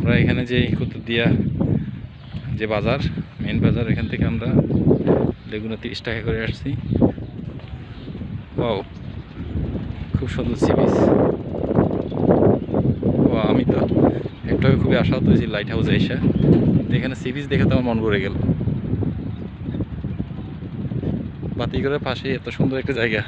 আমরা এখানে যে কুতুবদিয়া যে বাজার মেন বাজার, এখান থেকে আমরা লেগুনা তিরিশ টাকা করে আসছি। ও খুব সুন্দর সি বিচ ও আমি তো একটু খুবই আশাহত হয়েছি লাইট হাউসে এসে। এখানে সি বিচ দেখে তো আমার মন ভরে গেল। বাতিঘরের পাশে এত সুন্দর একটা জায়গা।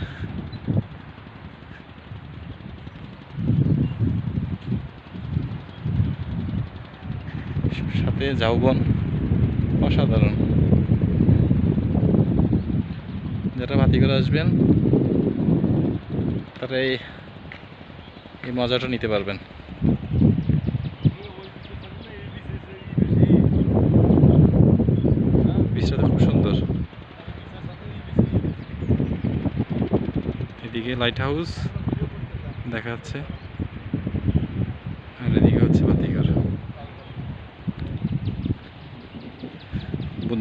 সাথে ঝাউবন অসাধারণ। যারা ভাতি করে আসবেন তারা এই মজাটা নিতে পারবেন। বীজটা খুব সুন্দর। এদিকে লাইট হাউস দেখা যাচ্ছে আর এদিকে হচ্ছে বাতিঘর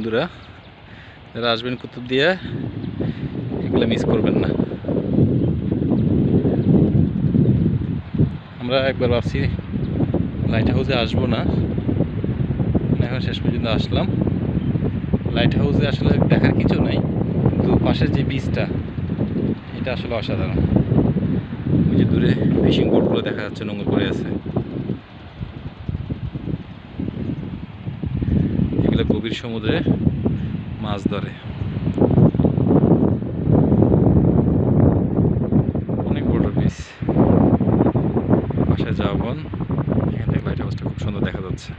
বন্ধুরা, যারা আসবেন কুতুব দিয়ে, এগুলো মিস করবেন না। আমরা একবার ভাবছি লাইট হাউসে আসব না। এখন শেষ পর্যন্ত আসলাম। লাইট হাউসে আসলে দেখার কিছু নাই, কিন্তু পাশের যে বীজটা এটা আসলে অসাধারণ। ওই যে দূরে ফিশিং বোটগুলো দেখা যাচ্ছে নোংর করে আছে এগুলো গভীর সমুদ্রে মাছ ধরে। অনেক বড় পিস পাশে যাওয়া এখান থেকে লাইট হাউসটা খুব সুন্দর দেখা যাচ্ছে।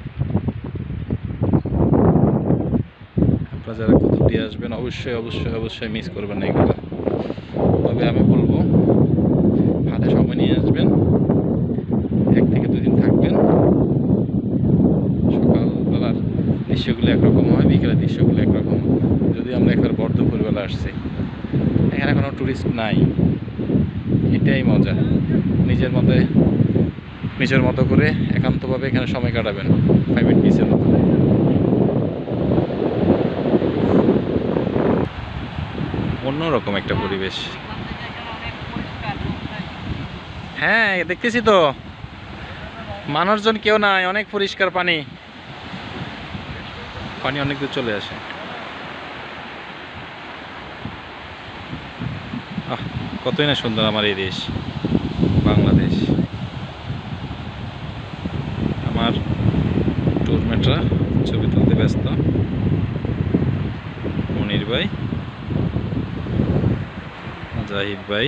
আপনারা যারা কুতুব দিয়ে আসবেন, অবশ্যই অবশ্যই অবশ্যই মিস করবেন না এগুলো। তবে আমি বলব, হাতে সময় নিয়ে আসবেন এক থেকে দুদিন থাকবেন সকালবেলার দৃশ্যগুলো একরকম হয়, বিকেলের দৃশ্যগুলো একরকম যদি আমরা একবার বর্ধপুরবেলা আসছি। এখানে কোনো টুরিস্ট নাই। এটাই মজা। নিজের মতে নিজের মতো করে একান্তভাবে এখানে সময় কাটাবেন। প্রাইভেট বিচের মতো। অন্যরকম একটা পরিবেশ। হ্যাঁ দেখতেছি তো। মানুষজন কেউ নাই, অনেক পরিষ্কার পানি। পানি অনেক দূর চলে আসে। আহ, কতই না সুন্দর আমার এই দেশ, বাংলাদেশ। আমার টুরমেটরা ছবি তুলতে ব্যস্ত। মনির ভাই, জাহিদ ভাই,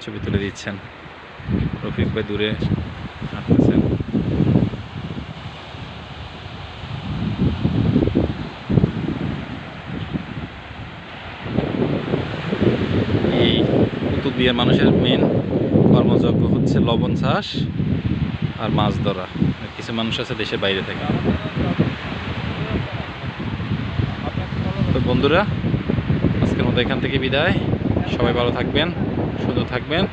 ছবি তুলে দিচ্ছেন। রফিক ভাই দূরে হাঁটতেছেন এই কুতুবদিয়ার মানুষের মেন কর্মযজ্ঞ হচ্ছে লবণ চাষ আর মাছ ধরা। কিছু মানুষ আছে দেশের বাইরে থেকে। তো বন্ধুরা, আজকের মতো এখান থেকে বিদায়। সবাই ভালো থাকবেন সুন্দর থাকবেন,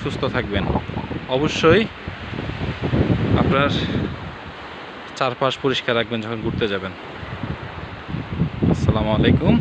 সুস্থ থাকবেন। অবশ্যই আপনার চারপাশ পরিষ্কার রাখবেন যখন ঘুরতে যাবেন। আসসালামু আলাইকুম।